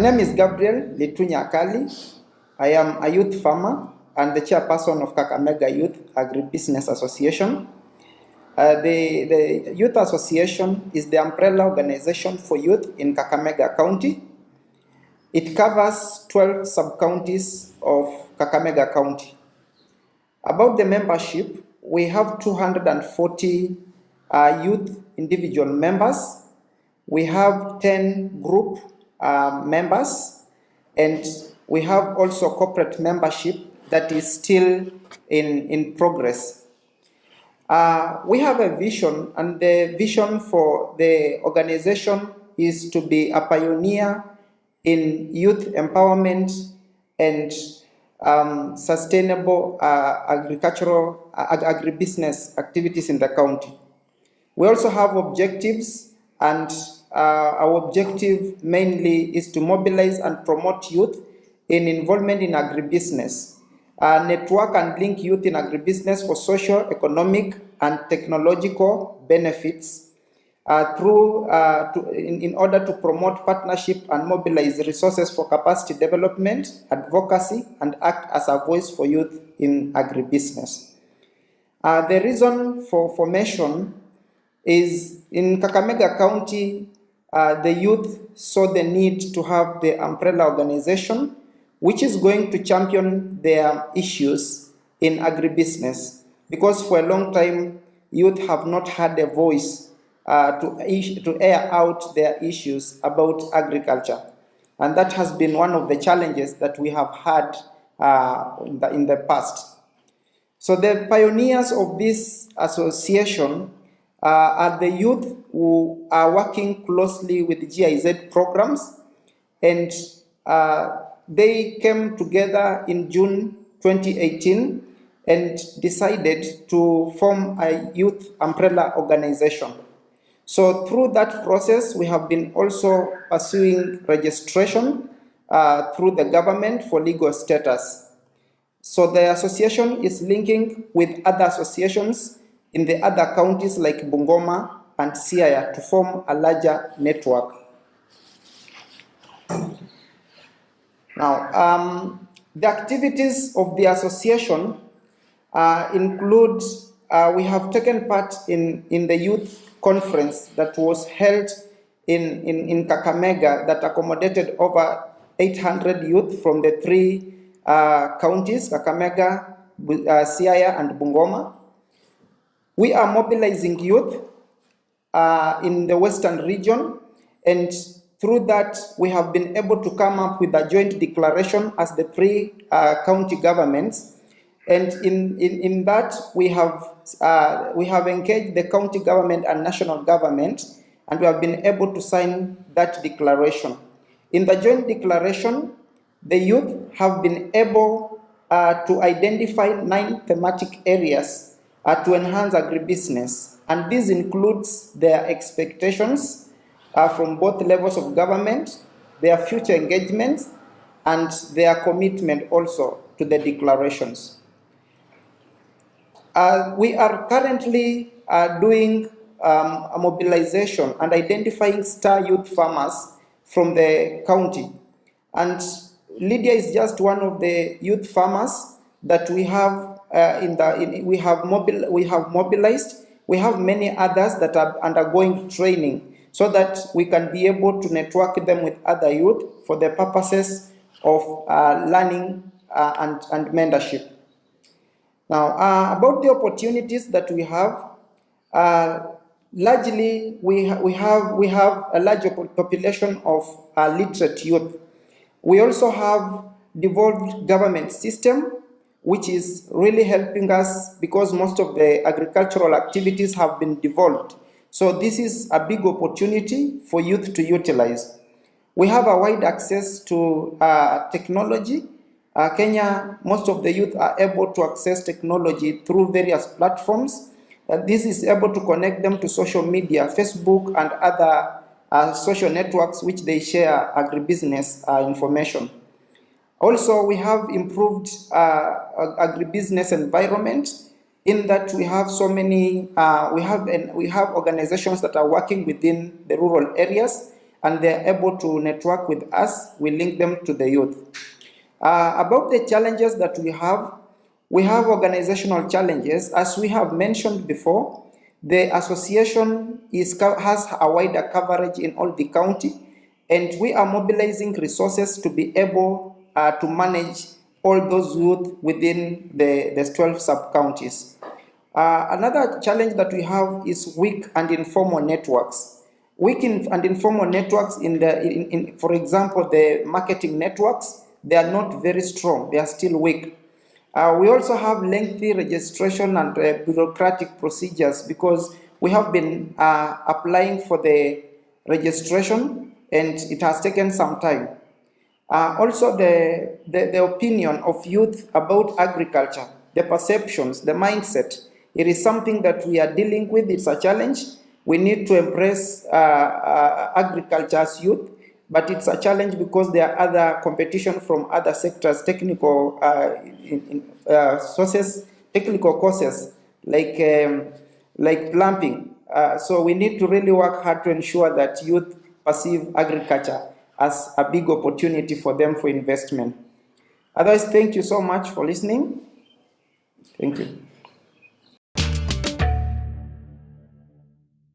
name is Gabriel Litunya Akali. I am a youth farmer and the chairperson of Kakamega Youth Agribusiness Association. Uh, the, the Youth Association is the umbrella organization for youth in Kakamega County. It covers 12 sub-counties of Kakamega County. About the membership, we have 240 uh, youth individual members. We have 10 group uh, members and we have also corporate membership that is still in, in progress. Uh, we have a vision and the vision for the organization is to be a pioneer in youth empowerment and um, sustainable uh, agricultural uh, agribusiness activities in the county. We also have objectives and our objective mainly is to mobilize and promote youth in involvement in agribusiness, uh, network and link youth in agribusiness for social, economic, and technological benefits uh, through uh, to, in, in order to promote partnership and mobilize resources for capacity development, advocacy, and act as a voice for youth in agribusiness. Uh, the reason for formation is in Kakamega County, uh, the youth saw the need to have the umbrella organization which is going to champion their issues in agribusiness because for a long time youth have not had a voice uh, to, to air out their issues about agriculture and that has been one of the challenges that we have had uh, in, the, in the past. So the pioneers of this association uh, are the youth who are working closely with GIZ programs and uh, they came together in June 2018 and decided to form a youth umbrella organization. So through that process, we have been also pursuing registration uh, through the government for legal status. So the association is linking with other associations in the other counties like Bungoma and Siaya to form a larger network. Now, um, the activities of the association uh, include, uh, we have taken part in, in the youth conference that was held in, in, in Kakamega that accommodated over 800 youth from the three uh, counties, Kakamega, uh, Siaya, and Bungoma. We are mobilizing youth uh, in the western region and through that, we have been able to come up with a joint declaration as the three uh, county governments. And in, in, in that, we have, uh, we have engaged the county government and national government, and we have been able to sign that declaration. In the joint declaration, the youth have been able uh, to identify nine thematic areas uh, to enhance agribusiness. And this includes their expectations, uh, from both levels of government, their future engagements, and their commitment also to the declarations. Uh, we are currently uh, doing um, a mobilization and identifying star youth farmers from the county. And Lydia is just one of the youth farmers that we have uh, in the in, we have mobil we have mobilized. We have many others that are undergoing training so that we can be able to network them with other youth for the purposes of uh, learning uh, and, and mentorship. Now, uh, about the opportunities that we have, uh, largely we, ha we, have, we have a large population of uh, literate youth. We also have devolved government system which is really helping us because most of the agricultural activities have been devolved. So this is a big opportunity for youth to utilize. We have a wide access to uh, technology. Uh, Kenya, most of the youth are able to access technology through various platforms. Uh, this is able to connect them to social media, Facebook and other uh, social networks which they share agribusiness uh, information. Also, we have improved uh, agribusiness environment in that we have so many, uh, we, have an, we have organizations that are working within the rural areas and they're able to network with us, we link them to the youth. Uh, about the challenges that we have, we have organizational challenges. As we have mentioned before, the association is, has a wider coverage in all the county, and we are mobilizing resources to be able uh, to manage all those youth within the, the 12 sub-counties. Uh, another challenge that we have is weak and informal networks. Weak and informal networks in the, in, in, for example, the marketing networks, they are not very strong, they are still weak. Uh, we also have lengthy registration and uh, bureaucratic procedures because we have been uh, applying for the registration and it has taken some time. Uh, also the, the, the opinion of youth about agriculture, the perceptions, the mindset, it is something that we are dealing with, it's a challenge. We need to embrace uh, uh, agriculture as youth, but it's a challenge because there are other competition from other sectors, technical uh, in, in, uh, sources, technical courses like, um, like plumbing. Uh, so we need to really work hard to ensure that youth perceive agriculture as a big opportunity for them for investment. Otherwise, thank you so much for listening. Thank you.